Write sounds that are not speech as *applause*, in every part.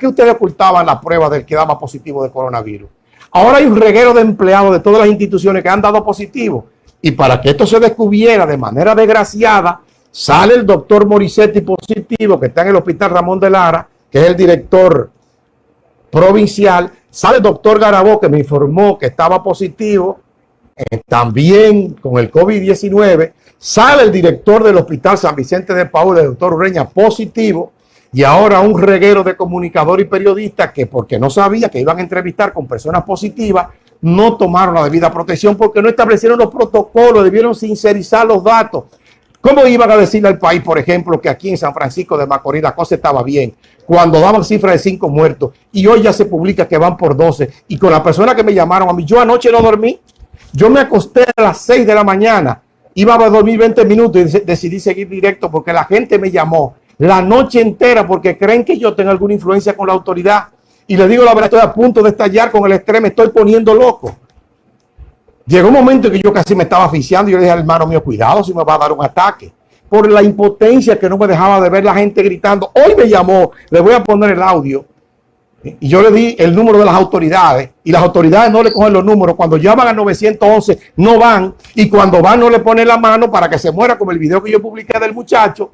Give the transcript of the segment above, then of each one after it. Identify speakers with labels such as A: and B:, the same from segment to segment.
A: qué ustedes ocultaban la prueba del que daba positivo de coronavirus? Ahora hay un reguero de empleados de todas las instituciones que han dado positivo. Y para que esto se descubriera de manera desgraciada, sale el doctor Morisetti positivo, que está en el hospital Ramón de Lara, que es el director provincial. Sale el doctor Garabó, que me informó que estaba positivo, eh, también con el COVID-19. Sale el director del Hospital San Vicente de Paul, el doctor Ureña, positivo. Y ahora un reguero de comunicadores y periodistas que porque no sabía que iban a entrevistar con personas positivas, no tomaron la debida protección porque no establecieron los protocolos, debieron sincerizar los datos. ¿Cómo iban a decirle al país, por ejemplo, que aquí en San Francisco de Macorís la cosa estaba bien, cuando daban cifras de 5 muertos y hoy ya se publica que van por 12? Y con la persona que me llamaron a mí, yo anoche no dormí, yo me acosté a las 6 de la mañana, iba a dormir 20 minutos y decidí seguir directo porque la gente me llamó la noche entera porque creen que yo tengo alguna influencia con la autoridad. Y le digo la verdad, estoy a punto de estallar con el estrés, me estoy poniendo loco. Llegó un momento en que yo casi me estaba asfixiando y yo le dije al hermano mío, cuidado si me va a dar un ataque. Por la impotencia que no me dejaba de ver la gente gritando. Hoy me llamó, le voy a poner el audio. Y yo le di el número de las autoridades y las autoridades no le cogen los números. Cuando llaman al 911 no van y cuando van no le ponen la mano para que se muera como el video que yo publiqué del muchacho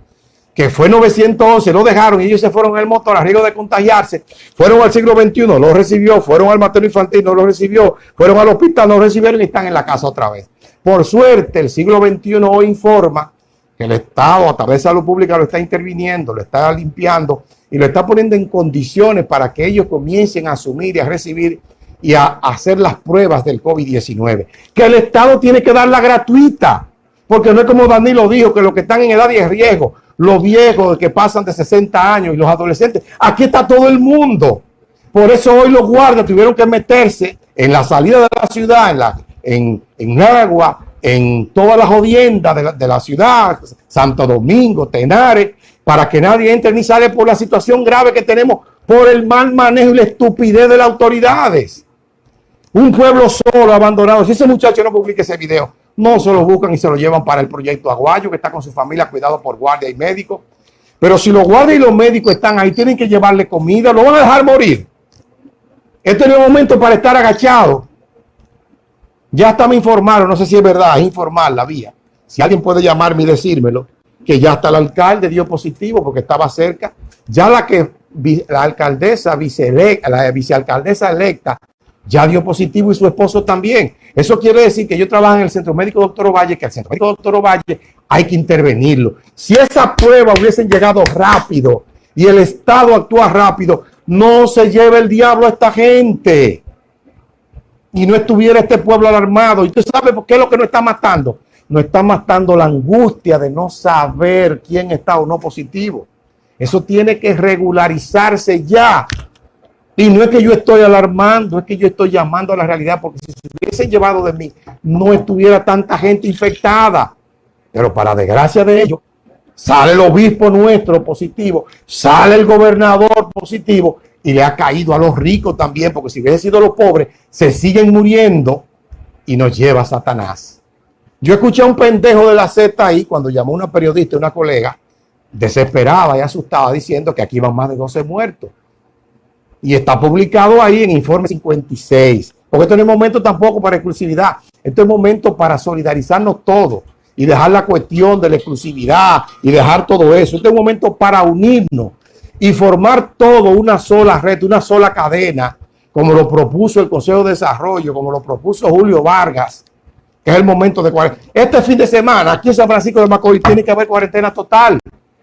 A: que fue 911, lo dejaron y ellos se fueron el motor a riesgo de contagiarse, fueron al siglo XXI, lo recibió, fueron al materno infantil, no lo recibió, fueron al hospital, no recibieron y están en la casa otra vez. Por suerte, el siglo XXI hoy informa que el Estado a través de salud pública lo está interviniendo, lo está limpiando y lo está poniendo en condiciones para que ellos comiencen a asumir y a recibir y a hacer las pruebas del COVID-19. Que el Estado tiene que darla gratuita, porque no es como Danilo dijo, que los que están en edad de riesgo, los viejos que pasan de 60 años y los adolescentes. Aquí está todo el mundo. Por eso hoy los guardias tuvieron que meterse en la salida de la ciudad, en, la, en, en agua, en todas las jodiendas de la, de la ciudad, Santo Domingo, Tenares, para que nadie entre ni sale por la situación grave que tenemos por el mal manejo y la estupidez de las autoridades. Un pueblo solo, abandonado. Si ese muchacho no publica ese video, no se lo buscan y se lo llevan para el proyecto Aguayo, que está con su familia cuidado por guardia y médicos. Pero si los guardias y los médicos están ahí, tienen que llevarle comida, lo van a dejar morir. Este no es el momento para estar agachado. Ya está me informaron, no sé si es verdad, es informar la vía. Si alguien puede llamarme y decírmelo, que ya está el alcalde, dio positivo porque estaba cerca. Ya la que la alcaldesa, la vicealcaldesa electa, ya dio positivo y su esposo también. Eso quiere decir que yo trabajo en el Centro Médico Doctor Ovalle, que el Centro Médico Doctor Ovalle hay que intervenirlo. Si esa prueba hubiesen llegado rápido y el Estado actúa rápido, no se lleve el diablo a esta gente. Y no estuviera este pueblo alarmado. ¿Y usted sabe por qué es lo que nos está matando? Nos está matando la angustia de no saber quién está o no positivo. Eso tiene que regularizarse ya. Y no es que yo estoy alarmando, es que yo estoy llamando a la realidad, porque si se hubiesen llevado de mí, no estuviera tanta gente infectada. Pero para desgracia de ellos, sale el obispo nuestro positivo, sale el gobernador positivo, y le ha caído a los ricos también, porque si hubiese sido los pobres, se siguen muriendo y nos lleva Satanás. Yo escuché a un pendejo de la Z ahí, cuando llamó una periodista, una colega, desesperada y asustada, diciendo que aquí van más de 12 muertos y está publicado ahí en informe 56. Porque esto no es momento tampoco para exclusividad. Esto es momento para solidarizarnos todos y dejar la cuestión de la exclusividad y dejar todo eso. Este es un momento para unirnos y formar todo una sola red, una sola cadena, como lo propuso el Consejo de Desarrollo, como lo propuso Julio Vargas, que es el momento de cuarentena. Este fin de semana, aquí en San Francisco de Macorís, tiene que haber cuarentena total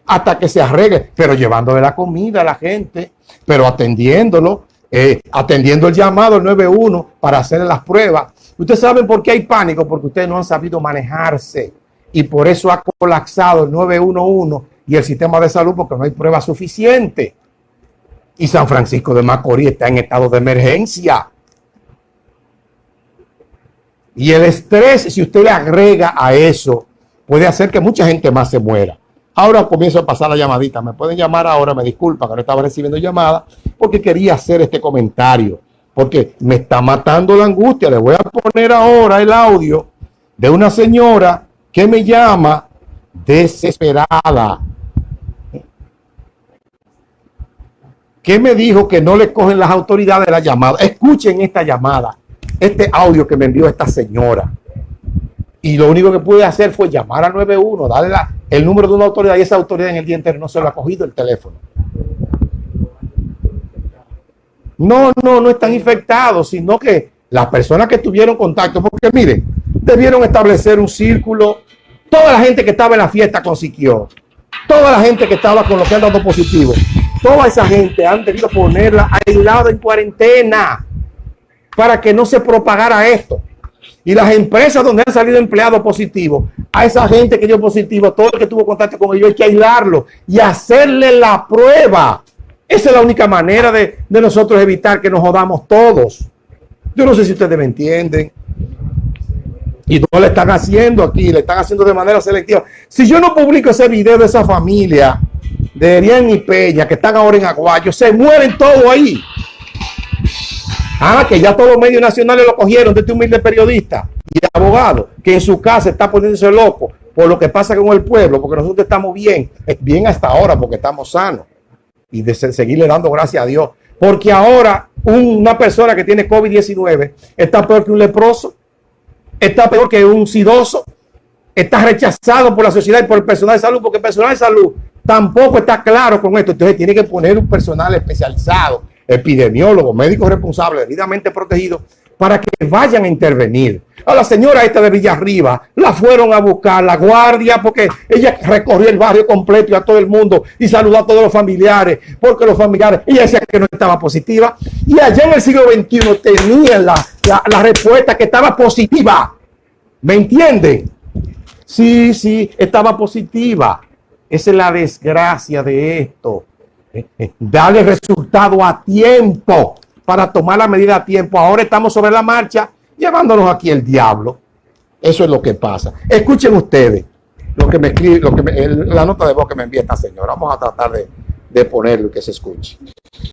A: hasta que se arregle, pero llevándole la comida a la gente, pero atendiéndolo, eh, atendiendo el llamado al 91 para hacer las pruebas. Ustedes saben por qué hay pánico, porque ustedes no han sabido manejarse y por eso ha colapsado el 911 y el sistema de salud porque no hay prueba suficiente. Y San Francisco de Macorís está en estado de emergencia. Y el estrés, si usted le agrega a eso, puede hacer que mucha gente más se muera. Ahora comienzo a pasar la llamadita. Me pueden llamar ahora, me disculpa que no estaba recibiendo llamadas, porque quería hacer este comentario, porque me está matando la angustia. Le voy a poner ahora el audio de una señora que me llama desesperada. que me dijo que no le cogen las autoridades la llamada. Escuchen esta llamada, este audio que me envió esta señora. Y lo único que pude hacer fue llamar al 91, darle el número de una autoridad y esa autoridad en el día entero no se lo ha cogido el teléfono. No, no, no están infectados, sino que las personas que tuvieron contacto, porque miren, debieron establecer un círculo. Toda la gente que estaba en la fiesta consiguió. Toda la gente que estaba con lo que han dado positivo. Toda esa gente han debido ponerla aislada en cuarentena para que no se propagara esto. Y las empresas donde han salido empleados positivos, a esa gente que dio positivo, todo el que tuvo contacto con ellos, hay que aislarlo y hacerle la prueba. Esa es la única manera de, de nosotros evitar que nos jodamos todos. Yo no sé si ustedes me entienden. Y no le están haciendo aquí, le están haciendo de manera selectiva. Si yo no publico ese video de esa familia, de Erian y Peña, que están ahora en Aguayo, se mueren todos ahí. Ah, que ya todos los medios nacionales lo cogieron de este humilde periodista y abogado, que en su casa está poniéndose loco por lo que pasa con el pueblo, porque nosotros estamos bien, bien hasta ahora, porque estamos sanos. Y de seguirle dando gracias a Dios. Porque ahora una persona que tiene COVID-19 está peor que un leproso está peor que un sidoso, está rechazado por la sociedad y por el personal de salud, porque el personal de salud tampoco está claro con esto. Entonces tiene que poner un personal especializado, epidemiólogo, médico responsable, debidamente protegido, para que vayan a intervenir. A la señora esta de Villarriba la fueron a buscar la guardia porque ella recorrió el barrio completo y a todo el mundo y saludó a todos los familiares porque los familiares, ella decía que no estaba positiva y allá en el siglo XXI tenían la, la respuesta que estaba positiva. ¿Me entienden? Sí, sí, estaba positiva. Esa es la desgracia de esto. *laughs* Darle resultado a tiempo para tomar la medida a tiempo. Ahora estamos sobre la marcha llevándonos aquí el diablo. Eso es lo que pasa. Escuchen ustedes lo que me escribe, lo que la nota de voz que me envía esta señora. Vamos a tratar de, de ponerlo y que se escuche.